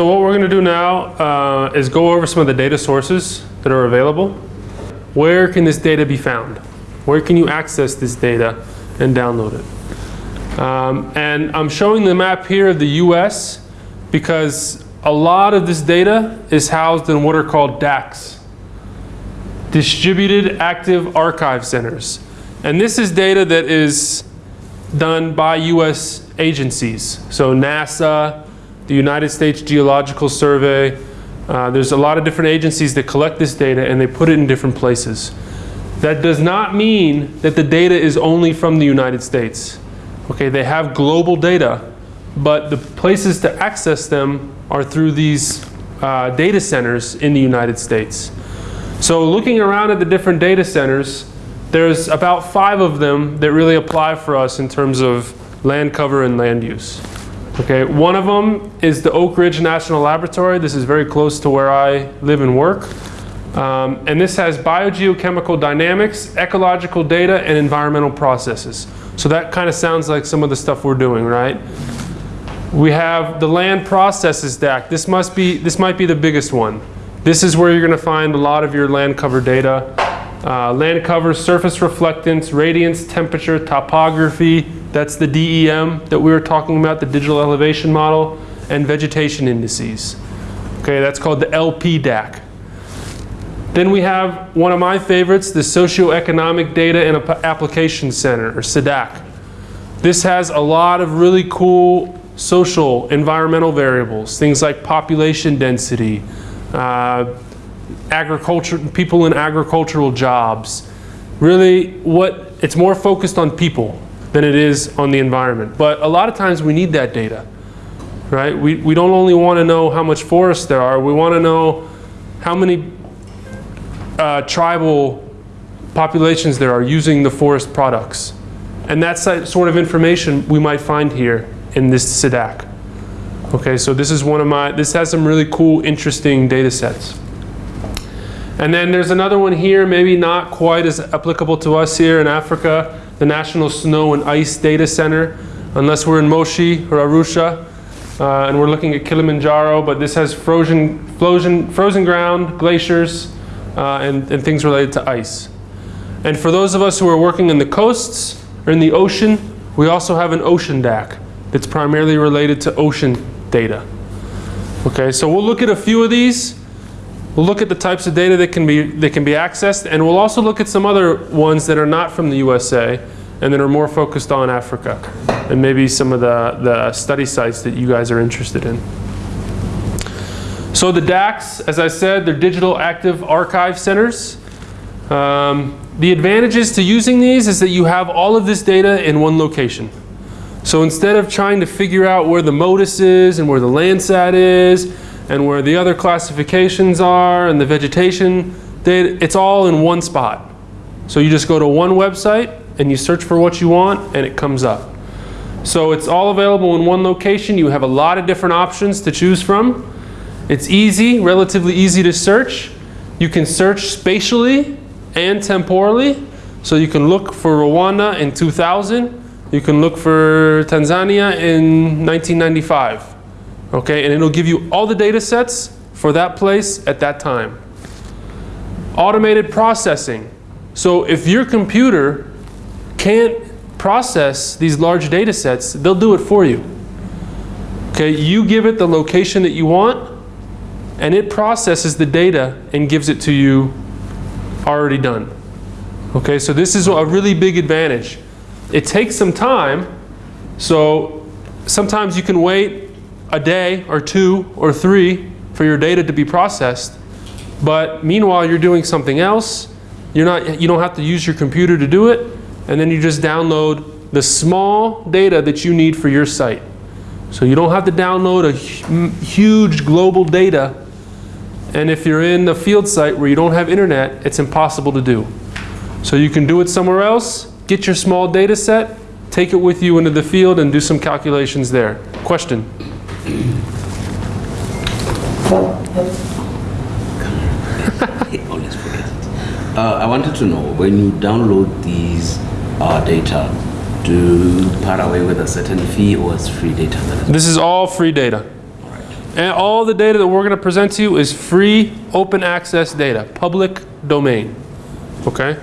So what we're going to do now uh, is go over some of the data sources that are available. Where can this data be found? Where can you access this data and download it? Um, and I'm showing the map here of the US because a lot of this data is housed in what are called DACs, Distributed Active Archive Centers. And this is data that is done by US agencies. So NASA, the United States Geological Survey, uh, there's a lot of different agencies that collect this data and they put it in different places. That does not mean that the data is only from the United States. Okay, they have global data, but the places to access them are through these uh, data centers in the United States. So looking around at the different data centers, there's about five of them that really apply for us in terms of land cover and land use. Okay, one of them is the Oak Ridge National Laboratory. This is very close to where I live and work. Um, and this has biogeochemical dynamics, ecological data, and environmental processes. So that kind of sounds like some of the stuff we're doing, right? We have the land processes DAC. This must be, this might be the biggest one. This is where you're going to find a lot of your land cover data. Uh, land cover, surface reflectance, radiance, temperature, topography, that's the DEM that we were talking about, the digital elevation model, and vegetation indices. Okay, that's called the LP DAC. Then we have one of my favorites, the Socioeconomic Data and Application Center, or SEDAC. This has a lot of really cool social, environmental variables, things like population density, uh, agriculture, people in agricultural jobs. Really, what it's more focused on people than it is on the environment. But a lot of times we need that data, right? We, we don't only want to know how much forest there are, we want to know how many uh, tribal populations there are using the forest products. And that's that sort of information we might find here in this SEDAC. Okay, so this is one of my, this has some really cool, interesting data sets. And then there's another one here, maybe not quite as applicable to us here in Africa, the National Snow and Ice Data Center, unless we're in Moshi or Arusha. Uh, and we're looking at Kilimanjaro, but this has frozen, frozen, frozen ground, glaciers, uh, and, and things related to ice. And for those of us who are working in the coasts or in the ocean, we also have an ocean DAC that's primarily related to ocean data. Okay, so we'll look at a few of these. We'll look at the types of data that can be that can be accessed, and we'll also look at some other ones that are not from the USA and that are more focused on Africa, and maybe some of the, the study sites that you guys are interested in. So the DACs, as I said, they're digital active archive centers. Um, the advantages to using these is that you have all of this data in one location. So instead of trying to figure out where the MODIS is and where the Landsat is and where the other classifications are and the vegetation it's all in one spot. So you just go to one website and you search for what you want and it comes up. So it's all available in one location. You have a lot of different options to choose from. It's easy, relatively easy to search. You can search spatially and temporally. So you can look for Rwanda in 2000 you can look for Tanzania in 1995. Okay, and it'll give you all the data sets for that place at that time. Automated processing. So if your computer can't process these large data sets, they'll do it for you. Okay, you give it the location that you want, and it processes the data and gives it to you already done. Okay, so this is a really big advantage. It takes some time, so sometimes you can wait a day or two or three for your data to be processed. But meanwhile, you're doing something else. You're not, you don't have to use your computer to do it. And then you just download the small data that you need for your site. So you don't have to download a huge global data. And if you're in a field site where you don't have internet, it's impossible to do. So you can do it somewhere else Get your small data set, take it with you into the field and do some calculations there. Question? Uh, I wanted to know, when you download these uh, data, do you part away with a certain fee or it's free data? This is all free data. All right. And all the data that we're going to present to you is free, open access data, public domain. Okay?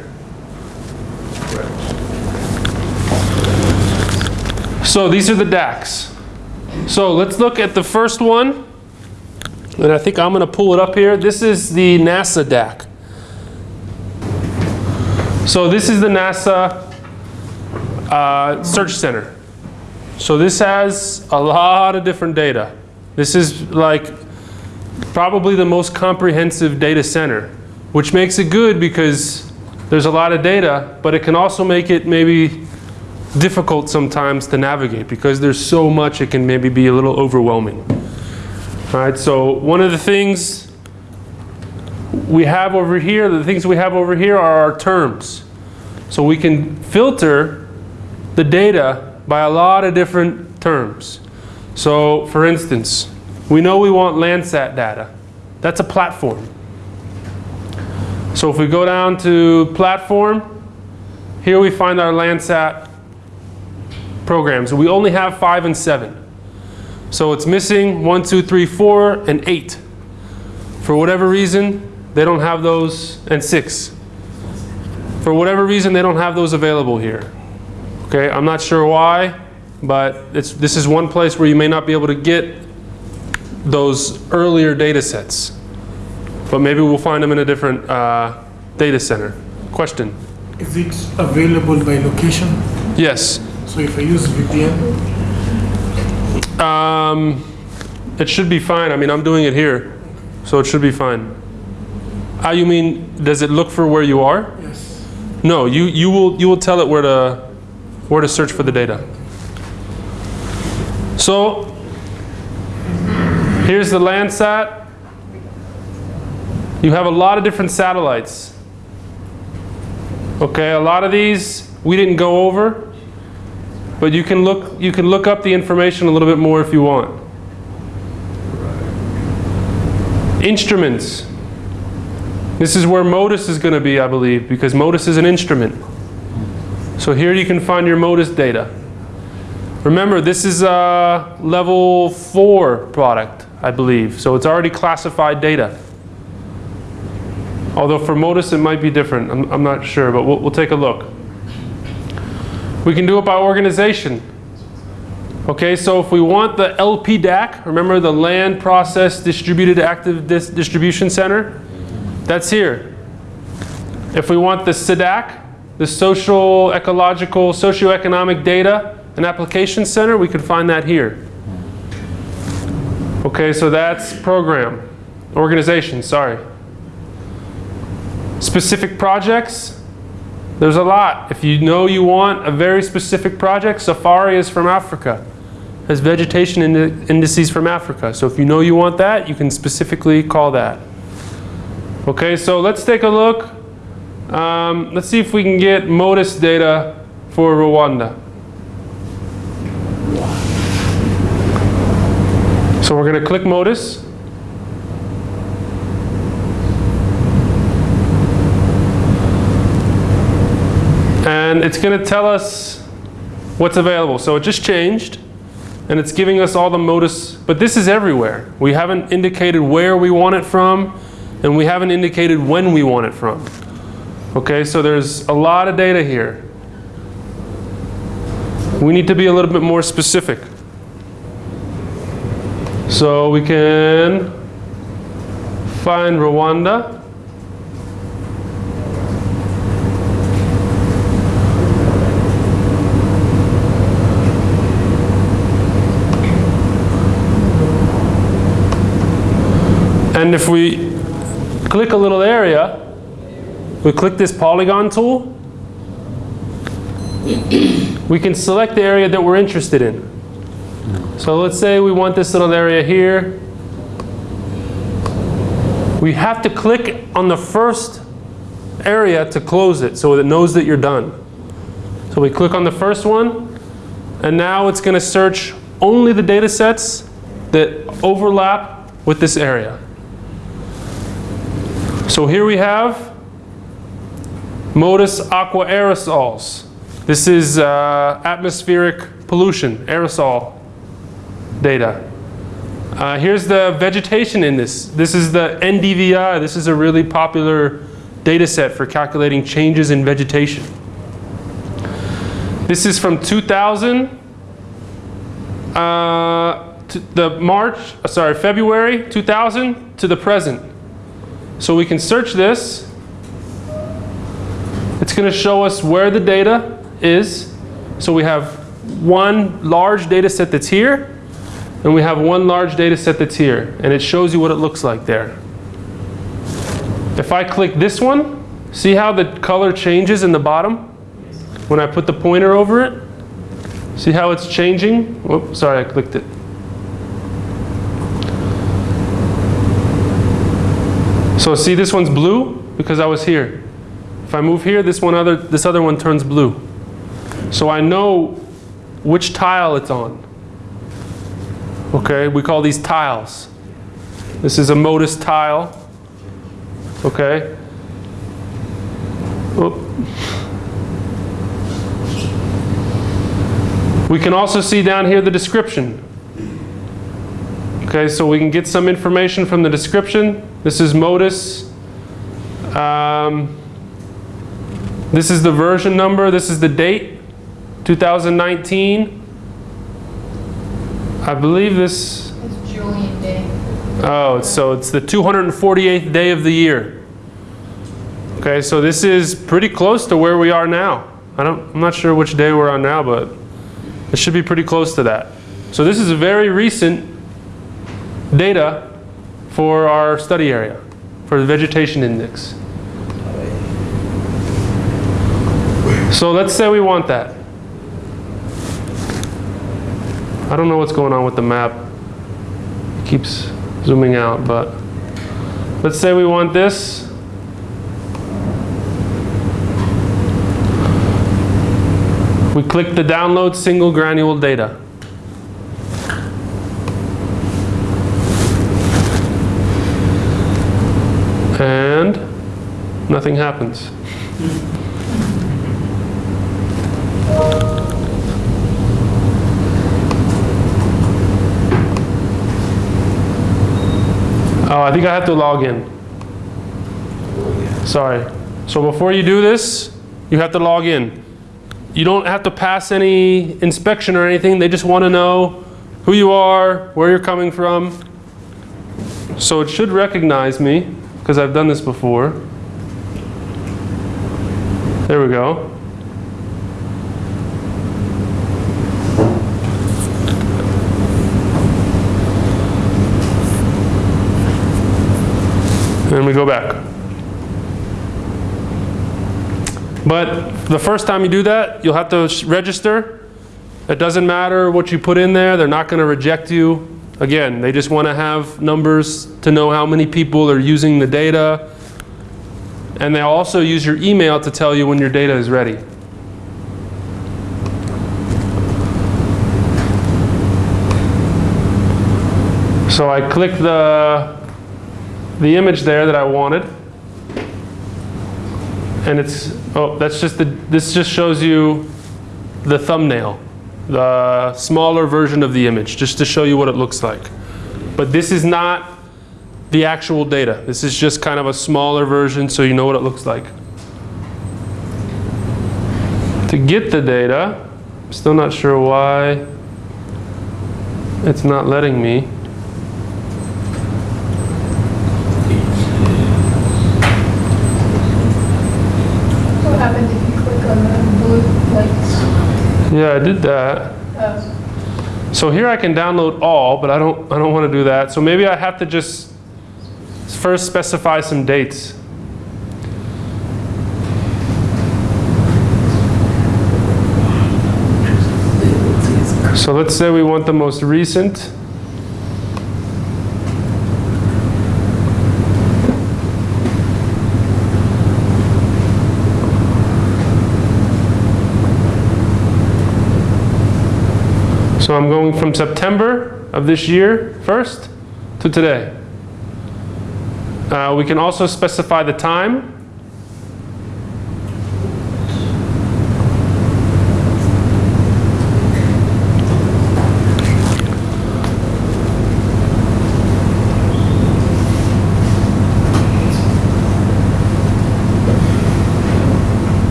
So these are the DACs. So let's look at the first one. And I think I'm going to pull it up here. This is the NASA DAC. So this is the NASA uh, Search Center. So this has a lot of different data. This is like probably the most comprehensive data center, which makes it good because there's a lot of data, but it can also make it maybe difficult sometimes to navigate because there's so much it can maybe be a little overwhelming. All right, so one of the things we have over here, the things we have over here are our terms. So we can filter the data by a lot of different terms. So for instance, we know we want Landsat data. That's a platform. So if we go down to platform, here we find our Landsat programs. We only have five and seven. So it's missing one, two, three, four, and eight. For whatever reason, they don't have those, and six. For whatever reason, they don't have those available here. Okay, I'm not sure why, but it's, this is one place where you may not be able to get those earlier data sets. But maybe we'll find them in a different uh, data center. Question? Is it available by location? Yes. So if I use VPN, Um, it should be fine. I mean, I'm doing it here, so it should be fine. Ah, you mean, does it look for where you are? yes. No, you, you will you will tell it where to where to search for the data. So here's the Landsat. You have a lot of different satellites. Okay, a lot of these we didn't go over, but you can look you can look up the information a little bit more if you want. Instruments. This is where MODIS is going to be, I believe, because MODIS is an instrument. So here you can find your MODIS data. Remember, this is a level 4 product, I believe. So it's already classified data. Although for MODIS it might be different. I'm, I'm not sure, but we'll, we'll take a look. We can do it by organization. Okay, so if we want the LPDAC, remember the Land Process Distributed Active Dis Distribution Center? That's here. If we want the SEDAC, the Social, Ecological, Socioeconomic Data and Application Center, we can find that here. Okay, so that's program, organization, sorry. Specific projects, there's a lot. If you know you want a very specific project, Safari is from Africa. Has vegetation indi indices from Africa. So if you know you want that, you can specifically call that. Okay, so let's take a look. Um, let's see if we can get MODIS data for Rwanda. So we're going to click MODIS. And it's going to tell us what's available. So it just changed and it's giving us all the MODIS, but this is everywhere. We haven't indicated where we want it from and we haven't indicated when we want it from. Okay, so there's a lot of data here. We need to be a little bit more specific. So we can find Rwanda. And if we click a little area, we click this polygon tool, we can select the area that we're interested in. So let's say we want this little area here. We have to click on the first area to close it so it knows that you're done. So we click on the first one, and now it's going to search only the data sets that overlap with this area. So here we have MODIS aqua aerosols. This is uh, atmospheric pollution, aerosol data. Uh, here's the vegetation in this. This is the NDVI. This is a really popular data set for calculating changes in vegetation. This is from 2000 uh, to the March, uh, sorry, February 2000 to the present. So we can search this. It's going to show us where the data is. So we have one large data set that's here, and we have one large data set that's here. And it shows you what it looks like there. If I click this one, see how the color changes in the bottom when I put the pointer over it? See how it's changing? Whoops, sorry, I clicked it. So see this one's blue because I was here. If I move here, this one other this other one turns blue. So I know which tile it's on. Okay, we call these tiles. This is a MODIS tile. Okay. Oop. We can also see down here the description. Okay, so we can get some information from the description. This is MODIS. Um, this is the version number. This is the date, 2019. I believe this, It's Julian Day. oh, so it's the 248th day of the year. Okay, so this is pretty close to where we are now. I don't, I'm not sure which day we're on now, but it should be pretty close to that. So this is a very recent data for our study area, for the vegetation index. So let's say we want that. I don't know what's going on with the map. It keeps zooming out, but let's say we want this. We click the download single granule data. And nothing happens. Oh, I think I have to log in. Sorry. So before you do this, you have to log in. You don't have to pass any inspection or anything. They just want to know who you are, where you're coming from. So it should recognize me because I've done this before. There we go. And we go back. But the first time you do that, you'll have to register. It doesn't matter what you put in there, they're not going to reject you. Again, they just want to have numbers to know how many people are using the data. And they'll also use your email to tell you when your data is ready. So I click the, the image there that I wanted. And it's, oh, that's just the, this just shows you the thumbnail, the smaller version of the image, just to show you what it looks like. But this is not the actual data. This is just kind of a smaller version so you know what it looks like. To get the data, still not sure why it's not letting me. What happens if you click on the blue lights? Yeah, I did that. Oh, So here I can download all, but I don't, I don't want to do that. So maybe I have to just first specify some dates. So let's say we want the most recent. So I'm going from September of this year first to today. Uh, we can also specify the time.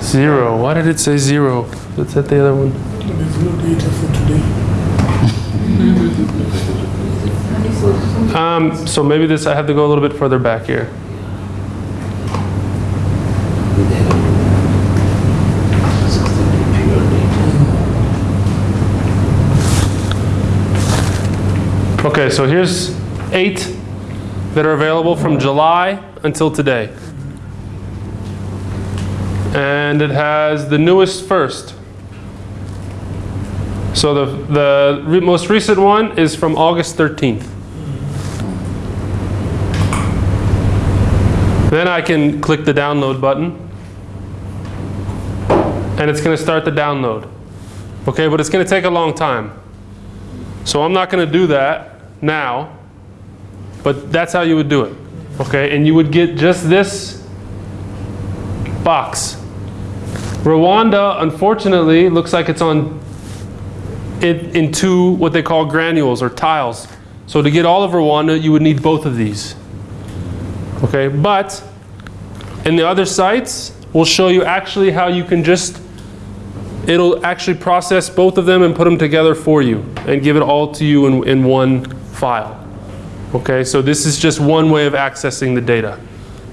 Zero. Why did it say zero? Let's hit the other one. There's no data for today. Um, so maybe this, I have to go a little bit further back here. Okay, so here's eight that are available from July until today. And it has the newest first. So the, the most recent one is from August 13th. Then I can click the download button. And it's going to start the download. Okay, but it's going to take a long time. So I'm not going to do that now. But that's how you would do it. Okay, and you would get just this box. Rwanda, unfortunately, looks like it's on it in two what they call granules or tiles. So to get all of Rwanda, you would need both of these. Okay, but in the other sites, we'll show you actually how you can just, it'll actually process both of them and put them together for you and give it all to you in, in one file. Okay, so this is just one way of accessing the data.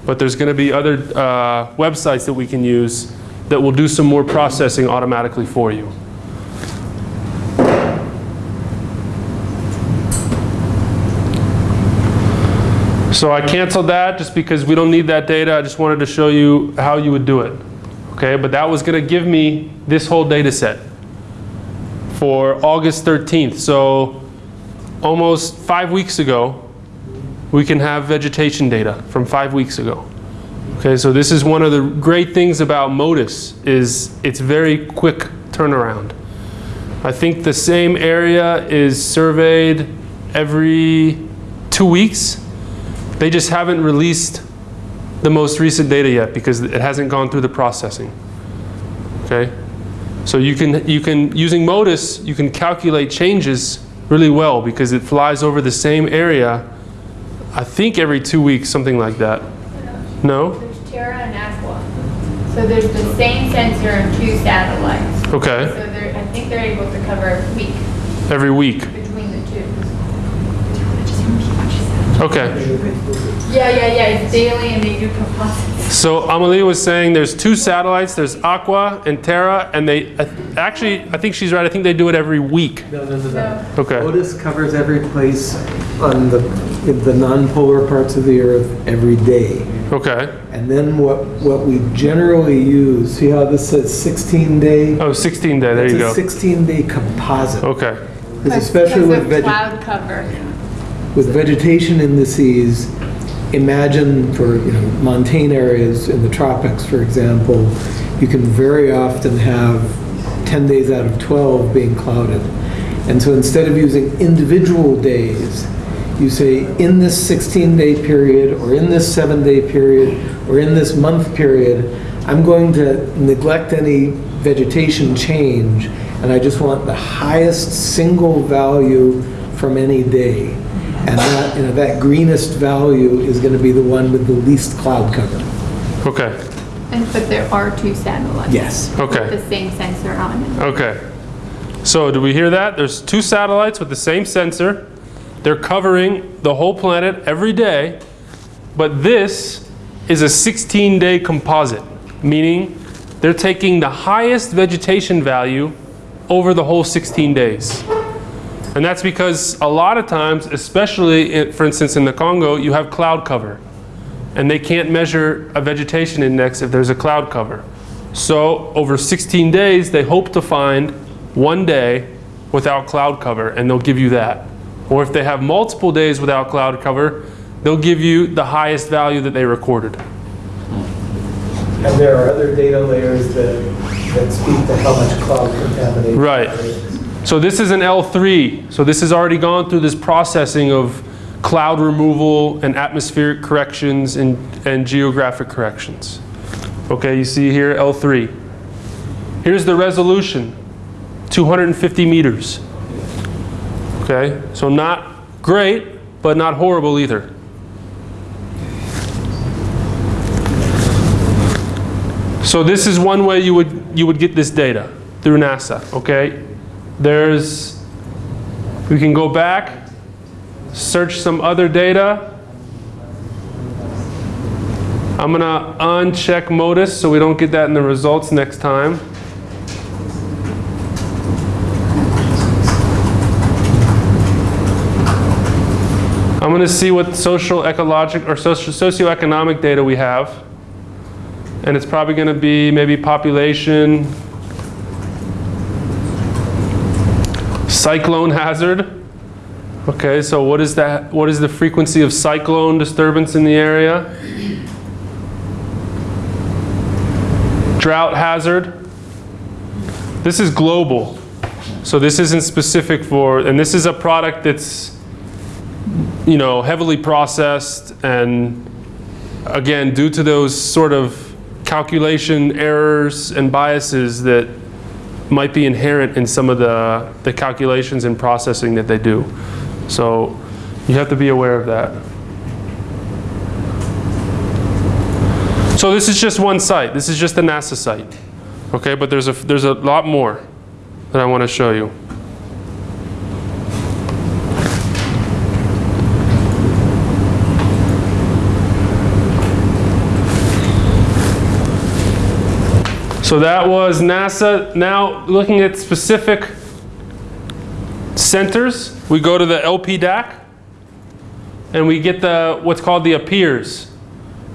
But there's going to be other uh, websites that we can use that will do some more processing automatically for you. So I canceled that just because we don't need that data. I just wanted to show you how you would do it. Okay, but that was going to give me this whole data set for August 13th. So almost five weeks ago, we can have vegetation data from five weeks ago. Okay, so this is one of the great things about MODIS is it's very quick turnaround. I think the same area is surveyed every two weeks. They just haven't released the most recent data yet because it hasn't gone through the processing. Okay? So you can, you can, using MODIS, you can calculate changes really well because it flies over the same area, I think every two weeks, something like that. No? There's Terra and Aqua. So there's the same sensor and two satellites. Okay. So they're, I think they're able to cover a week every week. between the two. Okay. Yeah, yeah, yeah, it's daily and they do composites. So Amalia was saying there's two satellites, there's Aqua and Terra, and they, uh, actually, I think she's right, I think they do it every week. No, no, no, no. Okay, MODIS covers every place on the, the non-polar parts of the earth every day. okay. And then what, what we generally use, see how this says 16 day? Oh, 16 day, there you It's a go. 16 day composite. Okay, Because especially with veg, cloud cover. With vegetation indices, imagine for, you know, montane areas in the tropics, for example, you can very often have 10 days out of 12 being clouded. And so instead of using individual days, you say, in this 16-day period, or in this seven-day period, or in this month period, I'm going to neglect any vegetation change, and I just want the highest single value from any day. And that, you know, that greenest value is going to be the one with the least cloud cover. okay, And, but there are two satellites. Yes. okay. With the same sensor on it. Okay. So do we hear that? There's two satellites with the same sensor. They're covering the whole planet every day. But this is a 16-day composite, meaning they're taking the highest vegetation value over the whole 16 days. And that's because a lot of times, especially in, for instance in the Congo, you have cloud cover. And they can't measure a vegetation index if there's a cloud cover. So over 16 days, they hope to find one day without cloud cover, and they'll give you that. Or if they have multiple days without cloud cover, they'll give you the highest value that they recorded. And there are other data layers that, that speak to how much cloud contamination. Right. So this is an L3. So this has already gone through this processing of cloud removal and atmospheric corrections and, and geographic corrections. Okay, you see here L3. Here's the resolution, 250 meters. Okay, so not great, but not horrible either. So this is one way you would, you would get this data, through NASA, okay? There's, we can go back, search some other data. I'm gonna uncheck MODIS so we don't get that in the results next time. I'm gonna see what social, ecologic, or socio- socioeconomic data we have. And it's probably gonna be maybe population, cyclone hazard. Okay, so what is that, what is the frequency of cyclone disturbance in the area? Drought hazard. This is global. So this isn't specific for, and this is a product that's, you know, heavily processed and again, due to those sort of calculation errors and biases that might be inherent in some of the, the calculations and processing that they do. So you have to be aware of that. So this is just one site. This is just the NASA site. Okay, but there's a, there's a lot more that I want to show you. So that was NASA. Now looking at specific centers, we go to the LPDAC and we get the what's called the AppEEARS.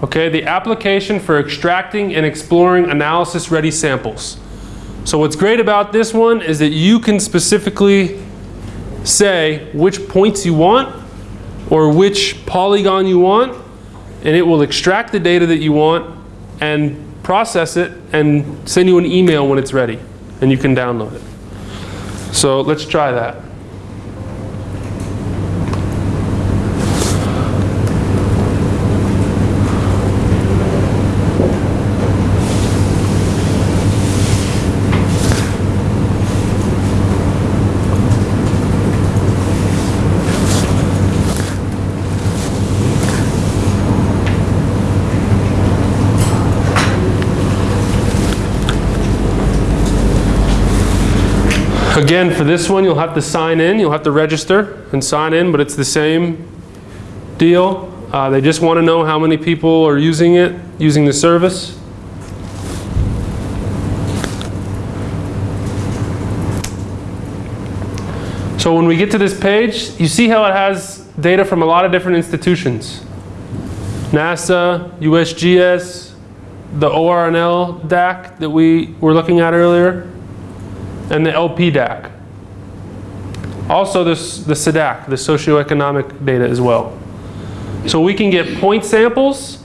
Okay, the application for extracting and exploring analysis ready samples. So what's great about this one is that you can specifically say which points you want or which polygon you want and it will extract the data that you want and process it and send you an email when it's ready and you can download it. So let's try that. Again, for this one, you'll have to sign in. You'll have to register and sign in, but it's the same deal. Uh, they just want to know how many people are using it, using the service. So when we get to this page, you see how it has data from a lot of different institutions. NASA, USGS, the ORNL DAC that we were looking at earlier and the LPDAC. Also this, the SEDAC, the socioeconomic data as well. So we can get point samples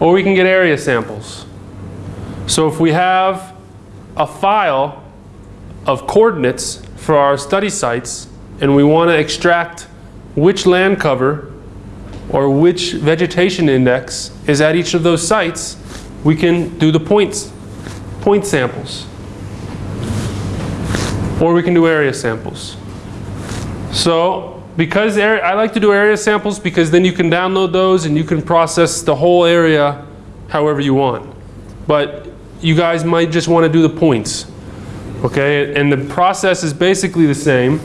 or we can get area samples. So if we have a file of coordinates for our study sites and we want to extract which land cover or which vegetation index is at each of those sites, we can do the points, point samples or we can do area samples. So because area, I like to do area samples because then you can download those and you can process the whole area however you want. But you guys might just want to do the points. Okay, and the process is basically the same.